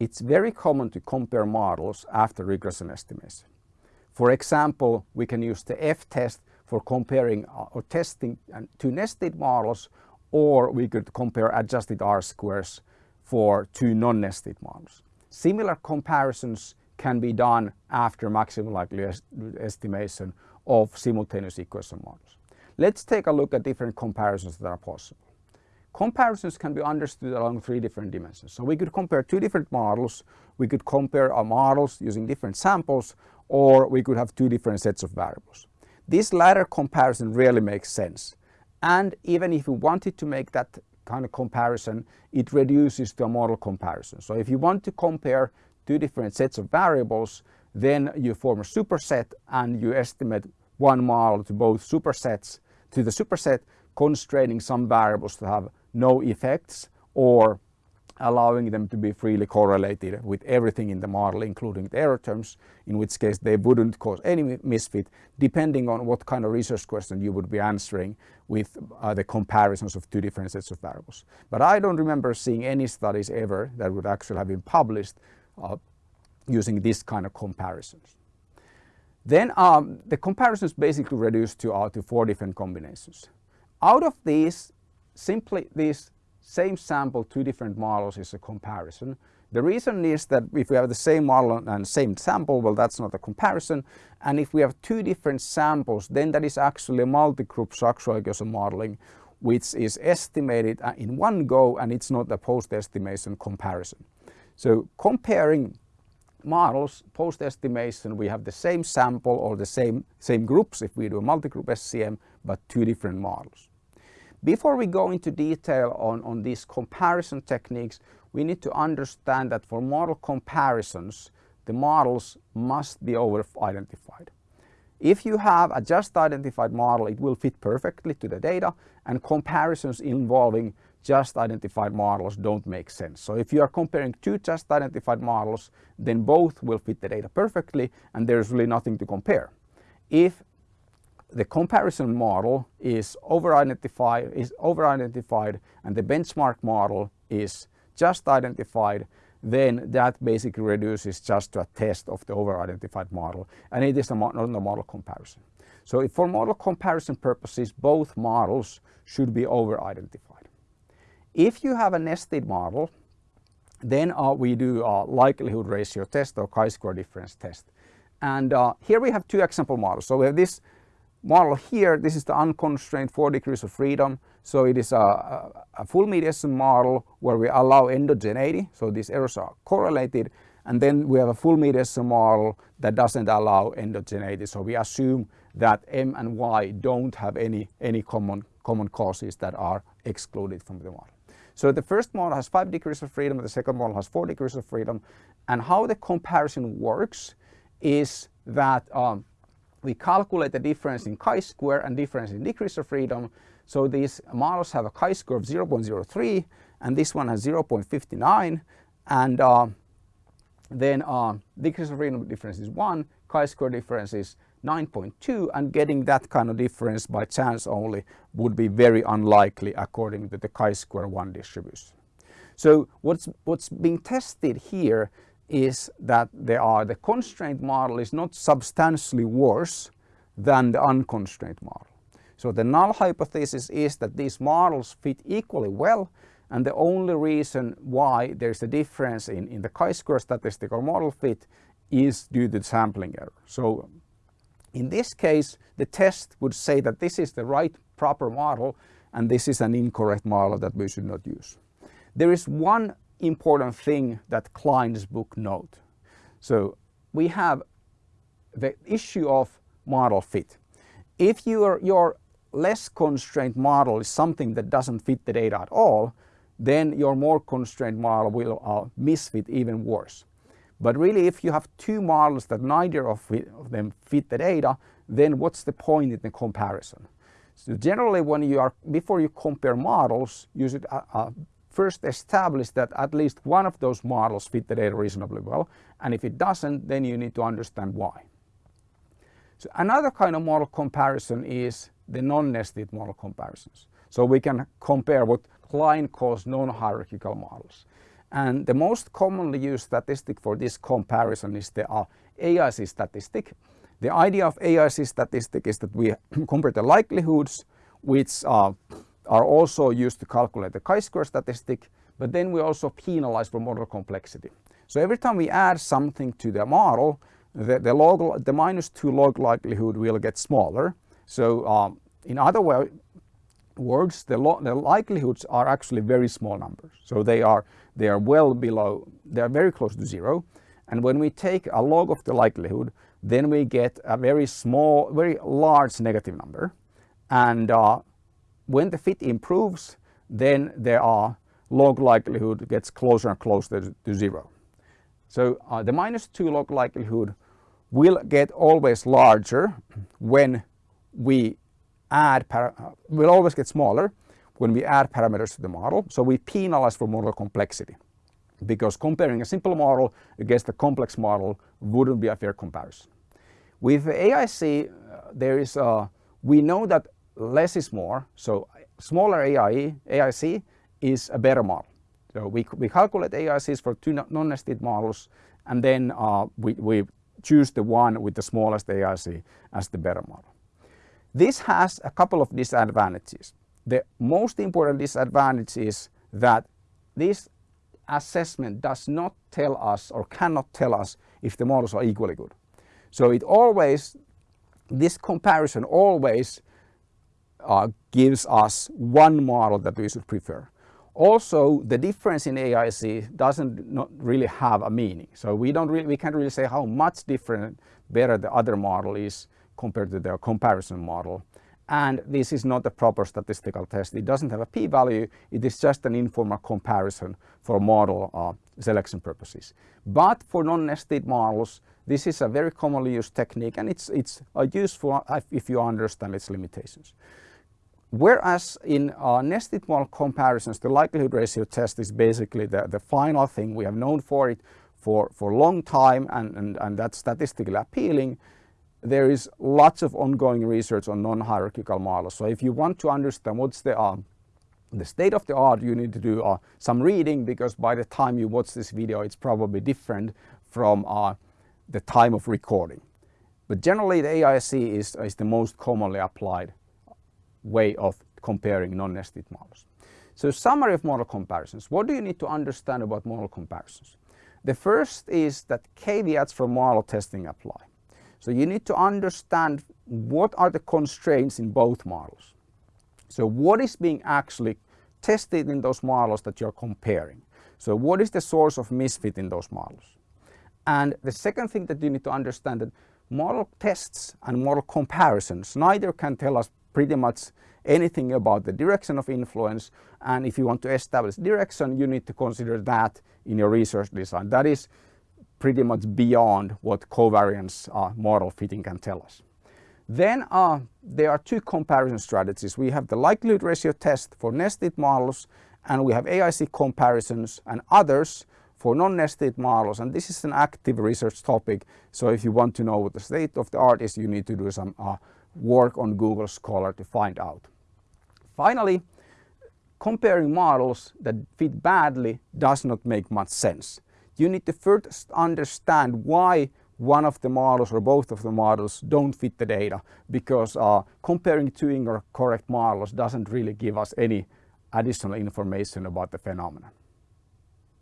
it's very common to compare models after regression estimation. For example, we can use the F-test for comparing uh, or testing two nested models or we could compare adjusted R-squares for two non-nested models. Similar comparisons can be done after maximum likelihood estimation of simultaneous equation models. Let's take a look at different comparisons that are possible. Comparisons can be understood along three different dimensions. So we could compare two different models, we could compare our models using different samples, or we could have two different sets of variables. This latter comparison really makes sense. And even if you wanted to make that kind of comparison, it reduces to a model comparison. So if you want to compare two different sets of variables, then you form a superset and you estimate one model to both supersets, to the superset constraining some variables to have no effects or allowing them to be freely correlated with everything in the model including the error terms in which case they wouldn't cause any misfit depending on what kind of research question you would be answering with uh, the comparisons of two different sets of variables. But I don't remember seeing any studies ever that would actually have been published uh, using this kind of comparisons. Then um, the comparisons basically reduced to, uh, to four different combinations. Out of these, simply this same sample, two different models is a comparison. The reason is that if we have the same model and same sample, well that's not a comparison. And if we have two different samples, then that is actually a multi-group structural equation modeling which is estimated uh, in one go and it's not a post-estimation comparison. So comparing models, post-estimation, we have the same sample or the same, same groups if we do a multi-group SEM, but two different models. Before we go into detail on, on these comparison techniques, we need to understand that for model comparisons, the models must be over-identified. If you have a just identified model, it will fit perfectly to the data and comparisons involving just identified models don't make sense. So if you are comparing two just identified models, then both will fit the data perfectly and there's really nothing to compare. If the comparison model is over-identified is over-identified and the benchmark model is just identified then that basically reduces just to a test of the over-identified model and it is a, not a model comparison. So for model comparison purposes both models should be over-identified. If you have a nested model then uh, we do a likelihood ratio test or chi-square difference test. And uh, here we have two example models. So we have this model here, this is the unconstrained four degrees of freedom. So it is a, a, full mediation model where we allow endogeneity. So these errors are correlated. And then we have a full mediation model that doesn't allow endogeneity. So we assume that M and Y don't have any, any common, common causes that are excluded from the model. So the first model has five degrees of freedom, the second model has four degrees of freedom. And how the comparison works is that um, we calculate the difference in chi-square and difference in degrees of freedom. So these models have a chi-square of 0.03 and this one has 0.59 and uh, then uh, degrees of freedom difference is 1, chi-square difference is 9.2 and getting that kind of difference by chance only would be very unlikely according to the chi-square 1 distribution. So what's, what's being tested here is that they are the constraint model is not substantially worse than the unconstrained model. So the null hypothesis is that these models fit equally well and the only reason why there's a difference in, in the chi-square statistical model fit is due to sampling error. So in this case the test would say that this is the right proper model and this is an incorrect model that we should not use. There is one important thing that Kline's book note. So we have the issue of model fit. If your, your less constrained model is something that doesn't fit the data at all, then your more constrained model will uh, misfit even worse. But really if you have two models that neither of, of them fit the data, then what's the point in the comparison? So generally when you are, before you compare models, you should uh, uh, first establish that at least one of those models fit the data reasonably well. And if it doesn't, then you need to understand why. So another kind of model comparison is the non-nested model comparisons. So we can compare what Kline calls non-hierarchical models. And the most commonly used statistic for this comparison is the uh, AIC statistic. The idea of AIC statistic is that we compare the likelihoods which uh, are also used to calculate the chi-square statistic, but then we also penalize for model complexity. So every time we add something to the model, the, the, log, the minus 2 log likelihood will get smaller. So um, in other way, words, the, the, likelihoods are actually very small numbers. So they are, they are well below, they are very close to zero. And when we take a log of the likelihood, then we get a very small, very large negative number. And uh, when the fit improves, then there are log likelihood gets closer and closer to zero. So uh, the minus 2 log likelihood will get always larger when we add, uh, will always get smaller when we add parameters to the model. So we penalize for model complexity because comparing a simple model against a complex model wouldn't be a fair comparison. With AIC, uh, there is a, we know that less is more. So smaller AIE, AIC is a better model. So we, we calculate AICs for two non-nested models and then uh, we, we choose the one with the smallest AIC as the better model. This has a couple of disadvantages. The most important disadvantage is that this assessment does not tell us or cannot tell us if the models are equally good. So it always, this comparison always uh, gives us one model that we should prefer. Also, the difference in AIC doesn't not really have a meaning. So we don't really, we can't really say how much different, better the other model is compared to the comparison model. And this is not a proper statistical test. It doesn't have a p-value. It is just an informal comparison for model uh, selection purposes. But for non-nested models, this is a very commonly used technique and it's, it's uh, useful if you understand its limitations. Whereas in nested model comparisons, the likelihood ratio test is basically the, the final thing. We have known for it for, for a long time and, and, and that's statistically appealing. There is lots of ongoing research on non-hierarchical models. So if you want to understand what's the, uh, the state of the art, you need to do uh, some reading because by the time you watch this video, it's probably different from uh, the time of recording. But generally the AIC is, is the most commonly applied way of comparing non-nested models. So summary of model comparisons. What do you need to understand about model comparisons? The first is that caveats for model testing apply. So you need to understand what are the constraints in both models. So what is being actually tested in those models that you're comparing? So what is the source of misfit in those models? And the second thing that you need to understand that model tests and model comparisons neither can tell us pretty much anything about the direction of influence and if you want to establish direction you need to consider that in your research design. That is pretty much beyond what covariance uh, model fitting can tell us. Then uh, there are two comparison strategies. We have the likelihood ratio test for nested models and we have AIC comparisons and others for non-nested models and this is an active research topic so if you want to know what the state of the art is you need to do some uh, work on Google Scholar to find out. Finally, comparing models that fit badly does not make much sense. You need to first understand why one of the models or both of the models don't fit the data because uh, comparing two incorrect models doesn't really give us any additional information about the phenomenon.